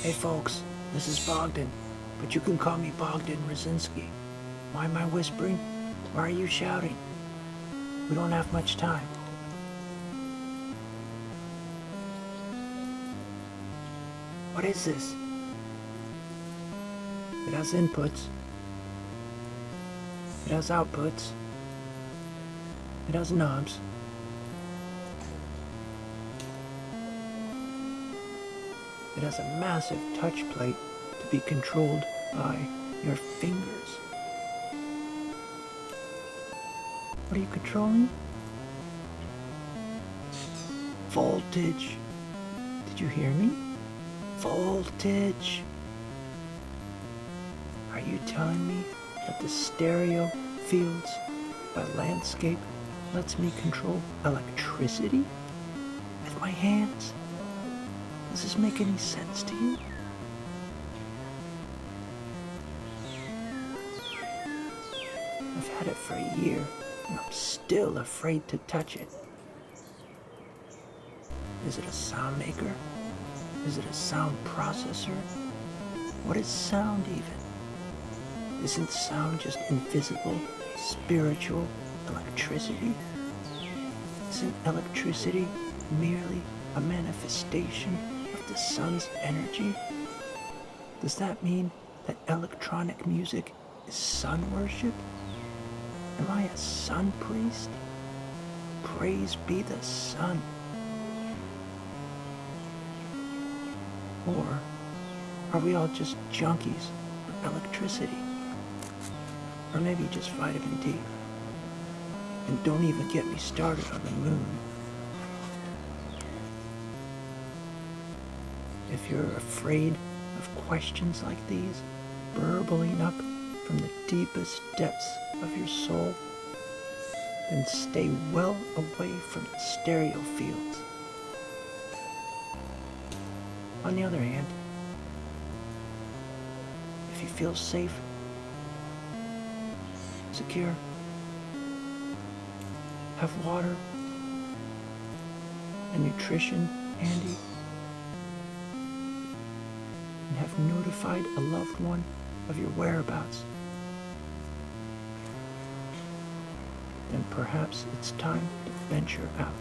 Hey folks, this is Bogdan, but you can call me Bogdan Raczynski. Why am I whispering? Why are you shouting? We don't have much time. What is this? It has inputs. It has outputs. It has knobs. It has a massive touch plate to be controlled by your fingers. What are you controlling? Voltage. Did you hear me? Voltage. Are you telling me that the Stereo Fields by Landscape lets me control electricity with my hands? Does this make any sense to you? I've had it for a year, and I'm still afraid to touch it. Is it a sound maker? Is it a sound processor? What is sound even? Isn't sound just invisible, spiritual electricity? Isn't electricity merely a manifestation the sun's energy? Does that mean that electronic music is sun worship? Am I a sun priest? Praise be the sun. Or are we all just junkies for electricity? Or maybe just vitamin D? And don't even get me started on the moon. If you're afraid of questions like these, burbling up from the deepest depths of your soul, then stay well away from Stereo Fields. On the other hand, if you feel safe, secure, have water and nutrition handy, and have notified a loved one of your whereabouts, then perhaps it's time to venture out.